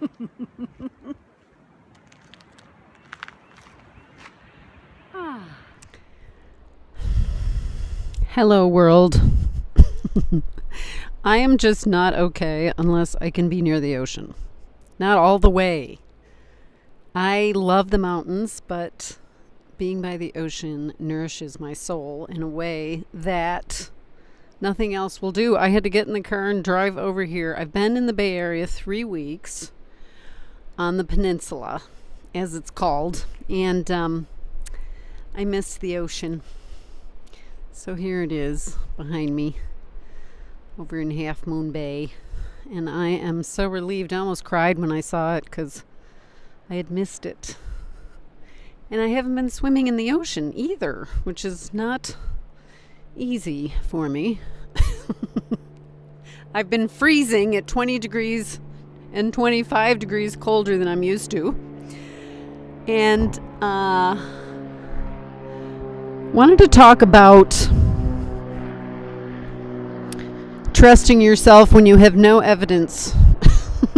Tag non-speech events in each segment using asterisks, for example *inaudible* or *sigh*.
*laughs* Hello, world. *laughs* I am just not okay unless I can be near the ocean. Not all the way. I love the mountains, but being by the ocean nourishes my soul in a way that nothing else will do. I had to get in the car and drive over here. I've been in the Bay Area three weeks on the peninsula, as it's called, and um, I missed the ocean. So here it is behind me over in Half Moon Bay. And I am so relieved. I almost cried when I saw it because I had missed it. And I haven't been swimming in the ocean either, which is not easy for me. *laughs* I've been freezing at 20 degrees and 25 degrees colder than I'm used to. And uh, wanted to talk about trusting yourself when you have no evidence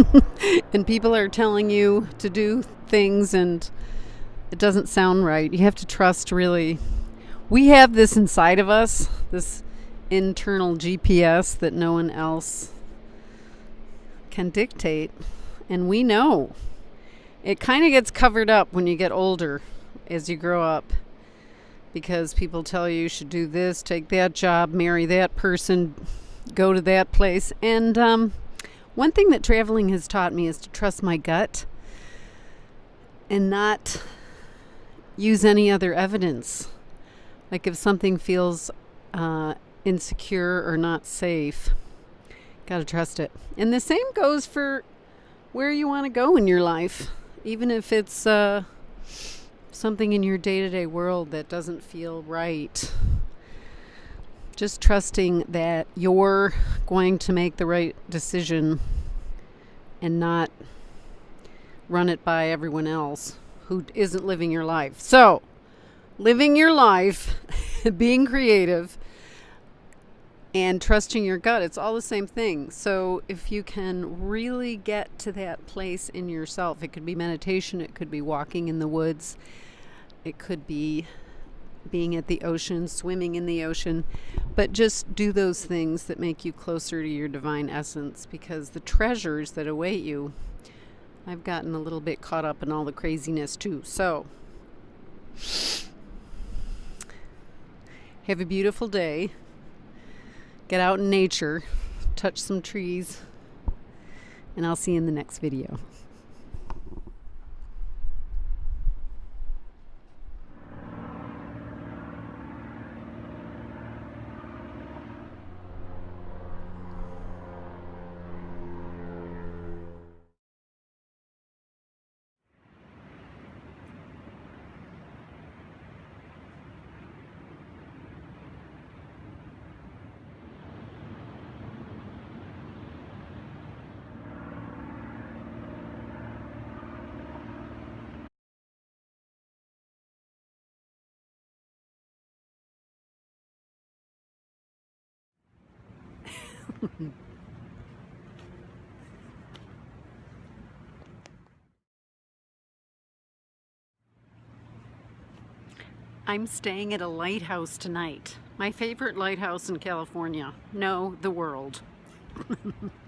*laughs* and people are telling you to do things and it doesn't sound right. You have to trust really. We have this inside of us, this internal GPS that no one else can dictate. And we know. It kind of gets covered up when you get older as you grow up because people tell you you should do this, take that job, marry that person, go to that place. And um, one thing that traveling has taught me is to trust my gut and not use any other evidence. Like if something feels uh, insecure or not safe, gotta trust it. And the same goes for where you want to go in your life, even if it's uh, something in your day to day world that doesn't feel right. Just trusting that you're going to make the right decision and not run it by everyone else who isn't living your life. So, living your life, *laughs* being creative, and trusting your gut, it's all the same thing. So, if you can really get to that place in yourself, it could be meditation, it could be walking in the woods, it could be being at the ocean, swimming in the ocean, but just do those things that make you closer to your divine essence because the treasures that await you I've gotten a little bit caught up in all the craziness too. So, have a beautiful day. Get out in nature, touch some trees, and I'll see you in the next video. *laughs* I'm staying at a lighthouse tonight. My favorite lighthouse in California. No, the world. *laughs*